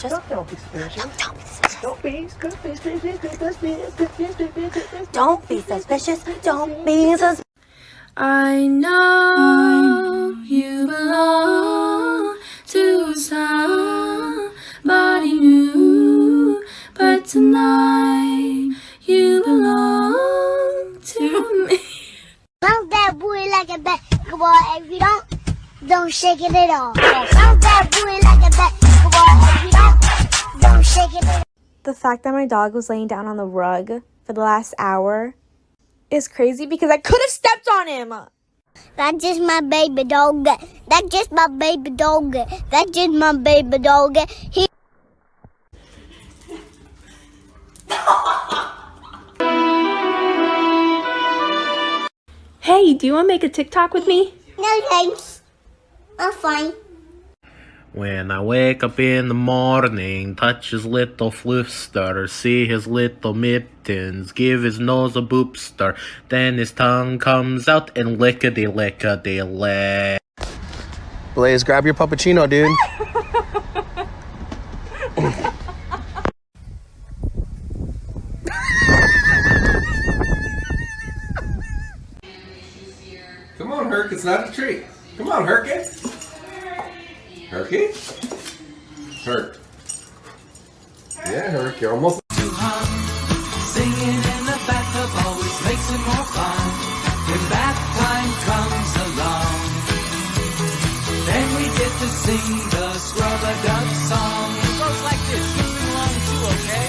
Just don't be suspicious. Don't be suspicious. Don't be suspicious. Don't be suspicious. I know you belong to somebody new, but tonight you belong to me. Bounce that booty like a basketball. If you don't, don't shake it at all. Bounce that booty like a basketball. If you don't, don't shake it at all. The fact that my dog was laying down on the rug for the last hour is crazy because I could have stepped on him. That's just my baby dog. That's just my baby dog. That's just my baby dog. He Hey, do you want to make a TikTok with me? no thanks. I'm fine. When I wake up in the morning, touch his little fluster, see his little mittens, give his nose a boopster, then his tongue comes out and lickety lickety lick. Blaze, grab your puppuccino, dude. Come on, Herc, it's not a treat. Come on, Herky. Herky? Herc. Yeah, Herc, you're almost. Singing in the bathtub always makes it more fun. When bath time comes along, then we get to sing the scrub-a-dub song. It goes like this. You sing along too, okay?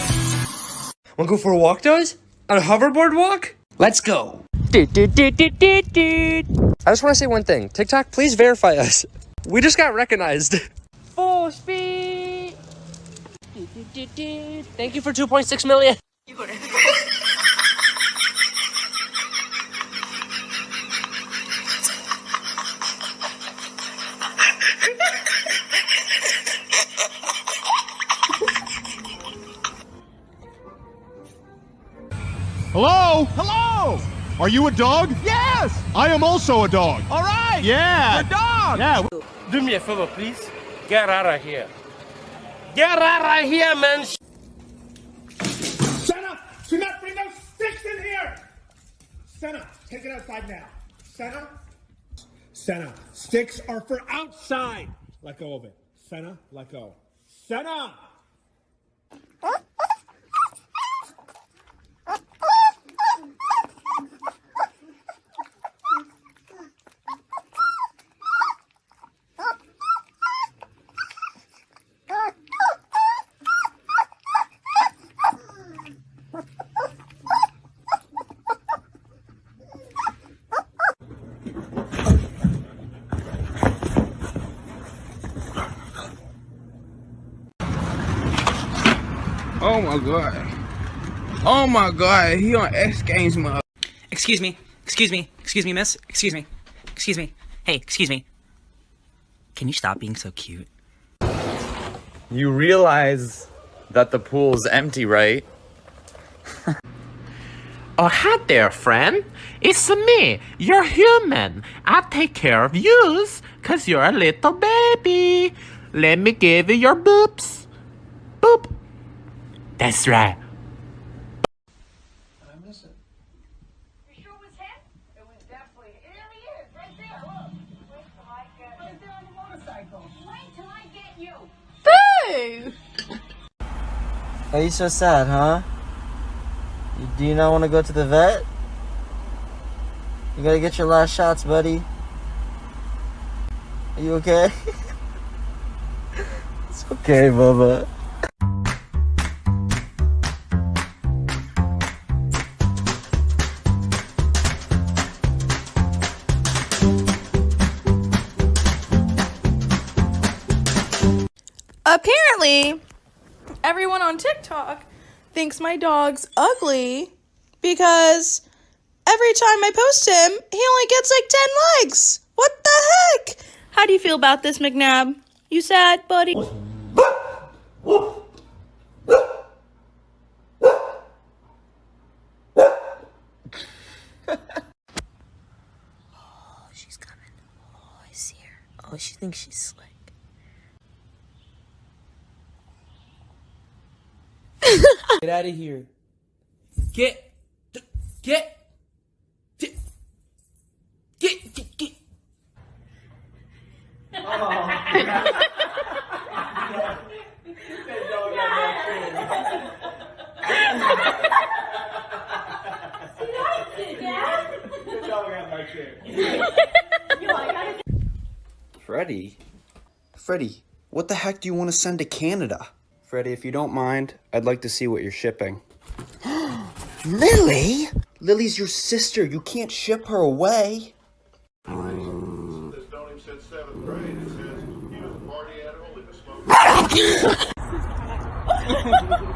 Wanna go for a walk, Does? On a hoverboard walk? Let's go. I just want to say one thing. TikTok, please verify us. We just got recognized. Full speed. Thank you for 2.6 million. Hello? Hello! Are you a dog? Yes! I am also a dog. All right! Yeah! A! Yeah. Do me a favor, please. Get out of here. Get out of here, man. Senna! Do not bring those sticks in here! Senna, take it outside now. Senna? Senna, sticks are for outside. Let go of it. Senna, let go. Senna! Oh my god. Oh my god, he on X Games mode. Excuse me. Excuse me. Excuse me, miss. Excuse me. Excuse me. Hey, excuse me. Can you stop being so cute? You realize that the pool's empty, right? Oh, hi there, friend. It's me, you're human. I take care of yous, cause you're a little baby. Let me give you your boops. Boop. That's right. I miss it. You sure it was him? It was definitely him. There he is, right there. Look. Wait till I get you. Right there on the motorcycle. Wait till I get you. Boo! Are you so sad, huh? You- Do you not want to go to the vet? You gotta get your last shots, buddy. Are you okay? it's okay, Bubba. Apparently, everyone on TikTok thinks my dog's ugly because every time I post him, he only gets like 10 likes. What the heck? How do you feel about this, McNabb? You sad, buddy? Oh, she's coming. Oh, I see her. Oh, she thinks she's slick. Get out of here. Get. Get. Get. Get. Get. get. Freddie? Freddie, what the heck do you want to send to Canada? Freddie, if you don't mind, I'd like to see what you're shipping. Lily? Lily's your sister. You can't ship her away.